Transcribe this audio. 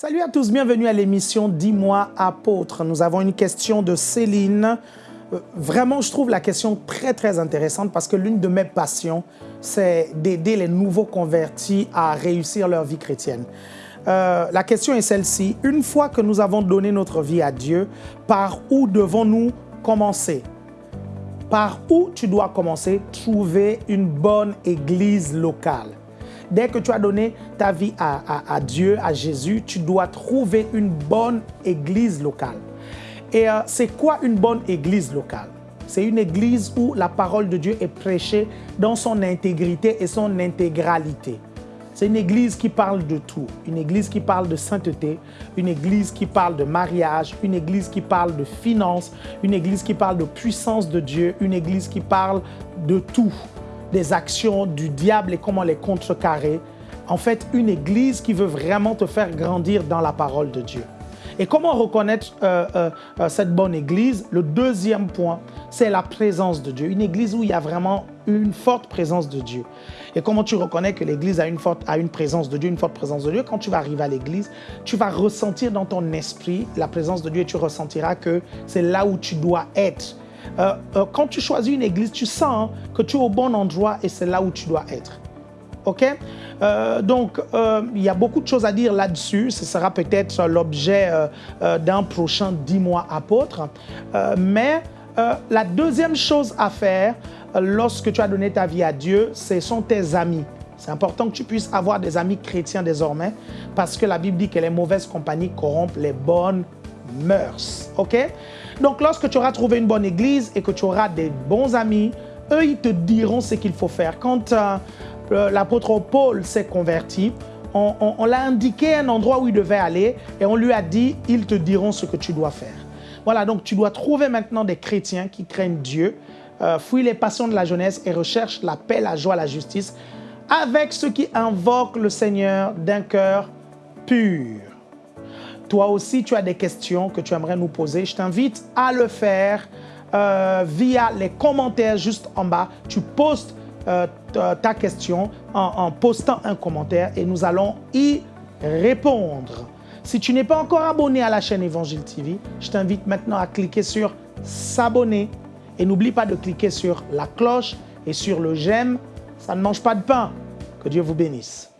Salut à tous, bienvenue à l'émission Dis-moi apôtre. Nous avons une question de Céline. Euh, Vraiment, je trouve la question très très intéressante parce que l'une de mes passions, c'est d'aider les nouveaux convertis à réussir leur vie chrétienne. Euh, la question est celle-ci. Une fois que nous avons donné notre vie à Dieu, par où devons-nous commencer? Par où tu dois commencer? Trouver une bonne église locale. Dès que tu as donné ta vie à, Dieu, à Jésus, tu dois trouver une bonne église locale. Et euh, c'est quoi une bonne église locale? C'est une église où la parole de Dieu est prêchée dans son intégrité et son intégralité. C'est une église qui parle de tout, une église qui parle de sainteté, une église qui parle de mariage, une église qui parle de finances, une église qui parle de puissance de Dieu, une église qui parle de tout, des actions du diable et comment les contrecarrer. En fait, une église qui veut vraiment te faire grandir dans la parole de Dieu. Et comment reconnaître euh, euh, euh, cette bonne église? Le deuxième point, c'est la présence de Dieu. Une église où il y a vraiment une forte présence de Dieu. Et comment tu reconnais que l'église a une forte a une présence de Dieu, une forte présence de Dieu? Quand tu vas arriver à l'église, tu vas ressentir dans ton esprit la présence de Dieu et tu ressentiras que c'est là où tu dois être. Euh, euh, quand tu choisis une église, tu sens hein, que tu es au bon endroit et c'est là où tu dois être. OK? Euh, Donc, il y a beaucoup de choses à dire là-dessus. Ce sera peut-être l'objet d'un prochain 10 mois apôtre. Mais la deuxième chose à faire lorsque tu as donné ta vie à Dieu, ce sont tes amis. C'est important que tu puisses avoir des amis chrétiens désormais parce que la Bible dit que les mauvaises compagnies corrompent les bonnes mœurs. OK? Donc, lorsque tu auras trouvé une bonne église et que tu auras des bons amis, eux, ils te diront ce qu'il faut faire. Quand euh, l'apôtre Paul s'est converti, on, l'a indiqué un endroit où il devait aller et on lui a dit, ils te diront ce que tu dois faire. Voilà, donc tu dois trouver maintenant des chrétiens qui craignent Dieu, euh, les passions de la jeunesse et recherchent la paix, la joie, la justice, avec ceux qui invoquent le Seigneur d'un cœur pur. Toi aussi, tu as des questions que tu aimerais nous poser. Je t'invite à le faire euh, via les commentaires juste en bas. Tu postes euh, ta ta question en, en postant un commentaire et nous allons y répondre. Si tu n'es pas encore abonné à la chaîne Évangile TV, je t'invite maintenant à cliquer sur s'abonner et n'oublie pas de cliquer sur la cloche et sur le j'aime. Ça ne mange pas de pain. Que Dieu vous bénisse.